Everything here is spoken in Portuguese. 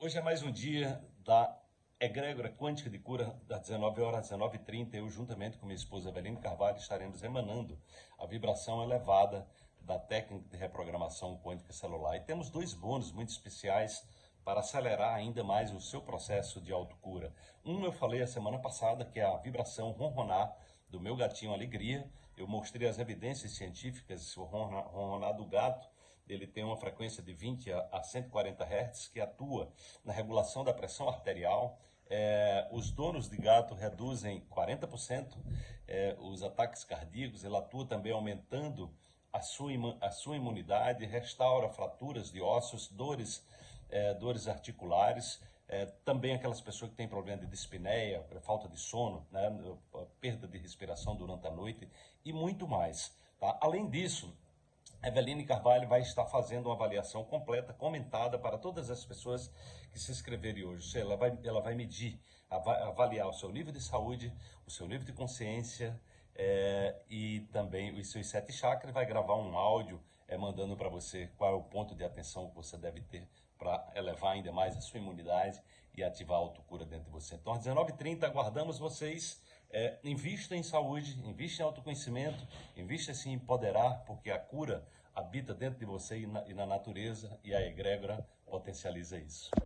Hoje é mais um dia da Egrégora Quântica de Cura, das 19 horas às 19h30. Eu, juntamente com minha esposa Eveline Carvalho, estaremos emanando a vibração elevada da técnica de reprogramação quântica celular. E temos dois bônus muito especiais para acelerar ainda mais o seu processo de autocura. Um eu falei a semana passada, que é a vibração ronronar do meu gatinho Alegria. Eu mostrei as evidências científicas, o ronronar do gato, ele tem uma frequência de 20 a 140 Hz que atua na regulação da pressão arterial. É, os donos de gato reduzem 40% é, os ataques cardíacos, ele atua também aumentando a sua, a sua imunidade, restaura fraturas de ossos, dores, é, dores articulares, é, também aquelas pessoas que têm problema de dispneia, falta de sono, né, perda de respiração durante a noite e muito mais. Tá? Além disso, Eveline Carvalho vai estar fazendo uma avaliação completa, comentada para todas as pessoas que se inscreverem hoje. Ela vai, ela vai medir, avaliar o seu nível de saúde, o seu nível de consciência é, e também os seus sete chakras. Vai gravar um áudio é, mandando para você qual é o ponto de atenção que você deve ter para elevar ainda mais a sua imunidade e ativar a autocura dentro de você. Então, às 19h30, aguardamos vocês. É, invista em saúde, invista em autoconhecimento, invista em se empoderar, porque a cura habita dentro de você e na, e na natureza, e a egrégora potencializa isso.